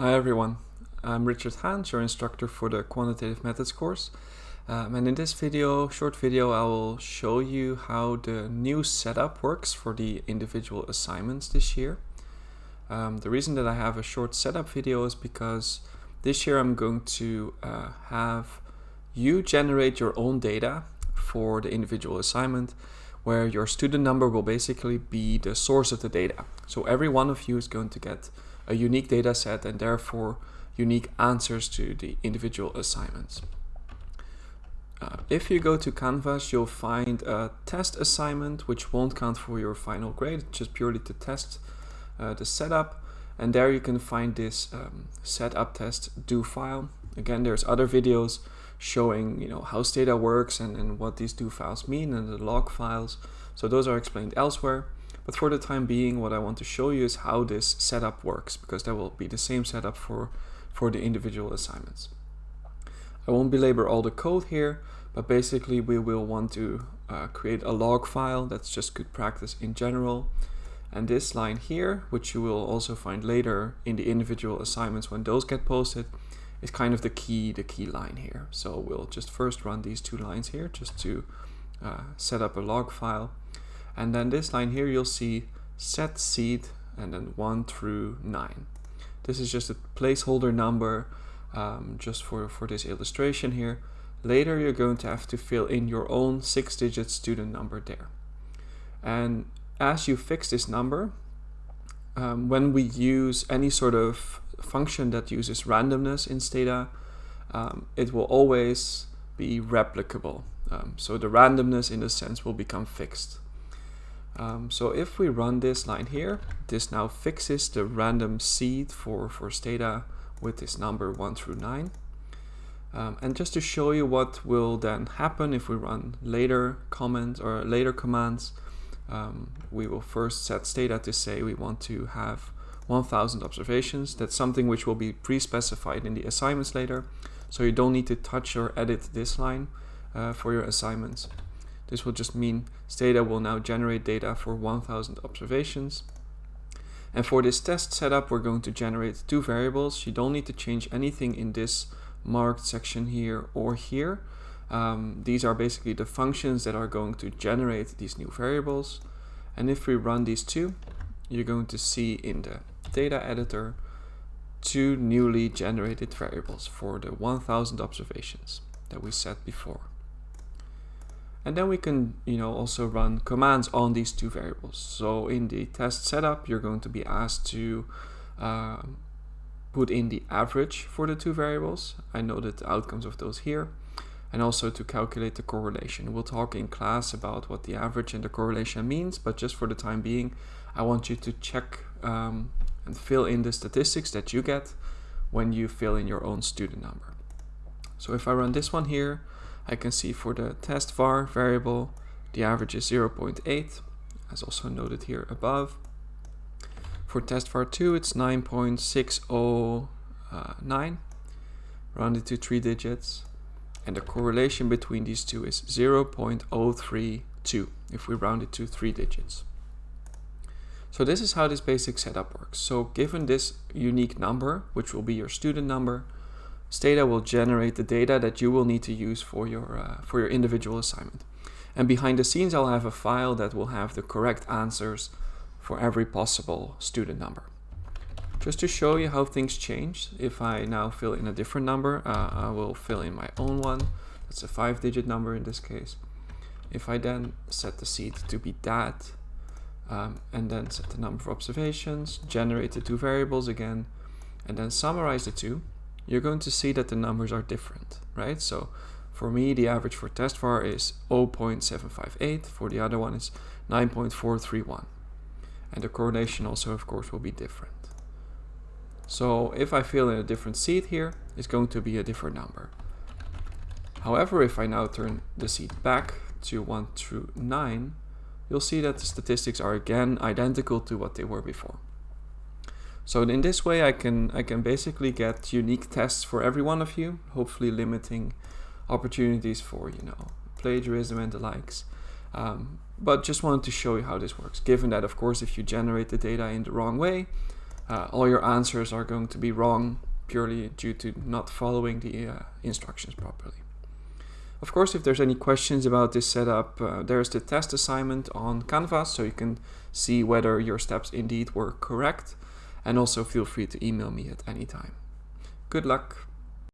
Hi everyone, I'm Richard Haans, your instructor for the Quantitative Methods course. Um, and in this video, short video, I will show you how the new setup works for the individual assignments this year. Um, the reason that I have a short setup video is because this year I'm going to uh, have you generate your own data for the individual assignment where your student number will basically be the source of the data. So every one of you is going to get a unique data set and therefore unique answers to the individual assignments. Uh, if you go to Canvas, you'll find a test assignment, which won't count for your final grade, just purely to test uh, the setup. And there you can find this um, setup test do file. Again, there's other videos showing you know how Stata works and, and what these do files mean and the log files. So those are explained elsewhere. But for the time being, what I want to show you is how this setup works, because that will be the same setup for, for the individual assignments. I won't belabor all the code here, but basically we will want to uh, create a log file. That's just good practice in general. And this line here, which you will also find later in the individual assignments when those get posted, is kind of the key, the key line here. So we'll just first run these two lines here just to uh, set up a log file. And then this line here, you'll see set seed and then 1 through 9. This is just a placeholder number um, just for, for this illustration here. Later, you're going to have to fill in your own six-digit student number there. And as you fix this number, um, when we use any sort of function that uses randomness in Stata, um, it will always be replicable. Um, so the randomness in a sense will become fixed. Um, so if we run this line here, this now fixes the random seed for, for Stata with this number 1 through 9. Um, and just to show you what will then happen if we run later comments or later commands, um, we will first set Stata to say we want to have 1000 observations. That's something which will be pre-specified in the assignments later. So you don't need to touch or edit this line uh, for your assignments. This will just mean Stata will now generate data for 1000 observations. And for this test setup, we're going to generate two variables. You don't need to change anything in this marked section here or here. Um, these are basically the functions that are going to generate these new variables. And if we run these two, you're going to see in the data editor two newly generated variables for the 1000 observations that we set before. And then we can, you know, also run commands on these two variables. So in the test setup, you're going to be asked to uh, put in the average for the two variables. I noted the outcomes of those here. And also to calculate the correlation. We'll talk in class about what the average and the correlation means, but just for the time being, I want you to check um, and fill in the statistics that you get when you fill in your own student number. So if I run this one here, I can see for the test var variable, the average is 0.8, as also noted here above. For test var 2, it's 9.609, rounded to three digits. And the correlation between these two is 0.032 if we round it to three digits. So this is how this basic setup works. So given this unique number, which will be your student number, Stata will generate the data that you will need to use for your, uh, for your individual assignment. And behind the scenes, I'll have a file that will have the correct answers for every possible student number. Just to show you how things change, if I now fill in a different number, uh, I will fill in my own one. That's a five digit number in this case. If I then set the seed to be that, um, and then set the number of observations, generate the two variables again, and then summarize the two, you're going to see that the numbers are different, right? So for me, the average for test var is 0.758. For the other one is 9.431. And the correlation also, of course, will be different. So if I fill in a different seed here, it's going to be a different number. However, if I now turn the seed back to 1 through 9, you'll see that the statistics are again identical to what they were before. So in this way I can, I can basically get unique tests for every one of you, hopefully limiting opportunities for, you know, plagiarism and the likes. Um, but just wanted to show you how this works, given that, of course, if you generate the data in the wrong way, uh, all your answers are going to be wrong purely due to not following the uh, instructions properly. Of course, if there's any questions about this setup, uh, there's the test assignment on Canvas, so you can see whether your steps indeed were correct and also feel free to email me at any time. Good luck!